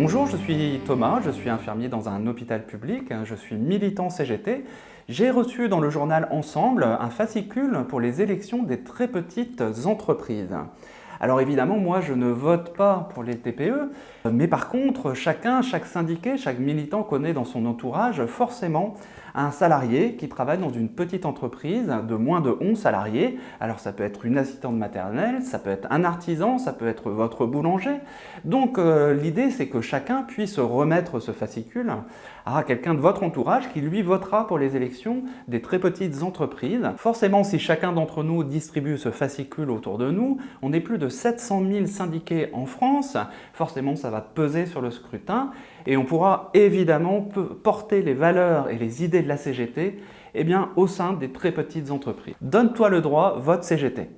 Bonjour, je suis Thomas, je suis infirmier dans un hôpital public, je suis militant CGT. J'ai reçu dans le journal Ensemble un fascicule pour les élections des très petites entreprises. Alors évidemment, moi, je ne vote pas pour les TPE, mais par contre, chacun, chaque syndiqué, chaque militant connaît dans son entourage forcément un salarié qui travaille dans une petite entreprise de moins de 11 salariés. Alors ça peut être une assistante maternelle, ça peut être un artisan, ça peut être votre boulanger. Donc euh, l'idée, c'est que chacun puisse remettre ce fascicule à quelqu'un de votre entourage qui lui votera pour les élections des très petites entreprises. Forcément, si chacun d'entre nous distribue ce fascicule autour de nous, on est plus de 700 000 syndiqués en France, forcément ça va peser sur le scrutin et on pourra évidemment porter les valeurs et les idées de la CGT eh bien, au sein des très petites entreprises. Donne-toi le droit, vote CGT.